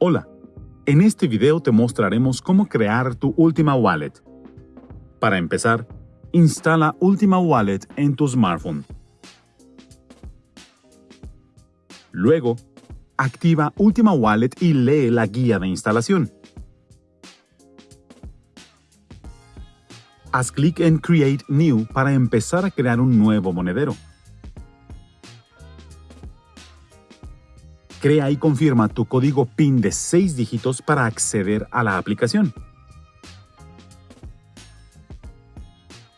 Hola, en este video te mostraremos cómo crear tu Ultima Wallet. Para empezar, instala Ultima Wallet en tu smartphone. Luego, activa Ultima Wallet y lee la guía de instalación. Haz clic en Create New para empezar a crear un nuevo monedero. Crea y confirma tu código PIN de 6 dígitos para acceder a la aplicación.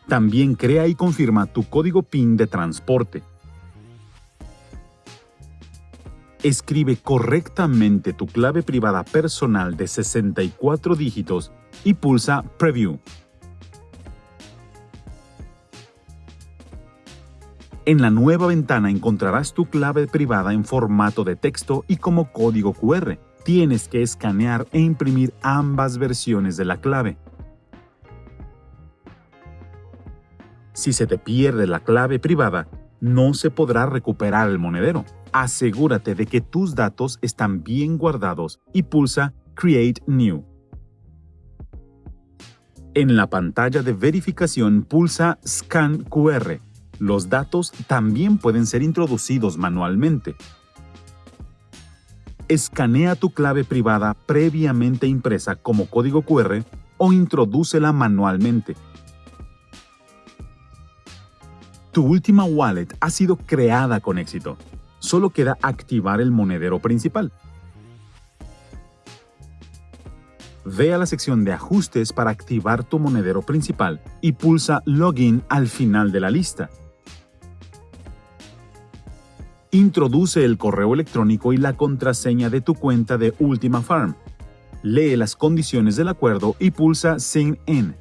También crea y confirma tu código PIN de transporte. Escribe correctamente tu clave privada personal de 64 dígitos y pulsa Preview. En la nueva ventana encontrarás tu clave privada en formato de texto y como código QR. Tienes que escanear e imprimir ambas versiones de la clave. Si se te pierde la clave privada, no se podrá recuperar el monedero. Asegúrate de que tus datos están bien guardados y pulsa Create New. En la pantalla de verificación pulsa Scan QR los datos también pueden ser introducidos manualmente. Escanea tu clave privada previamente impresa como código QR o introdúcela manualmente. Tu última wallet ha sido creada con éxito. Solo queda activar el monedero principal. Ve a la sección de Ajustes para activar tu monedero principal y pulsa Login al final de la lista. Introduce el correo electrónico y la contraseña de tu cuenta de Ultima Farm. Lee las condiciones del acuerdo y pulsa Sign In.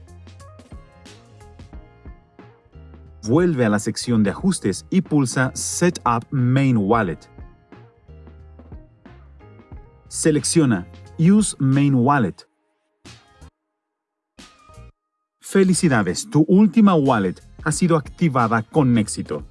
Vuelve a la sección de ajustes y pulsa Set Up Main Wallet. Selecciona Use Main Wallet. Felicidades, tu última wallet ha sido activada con éxito.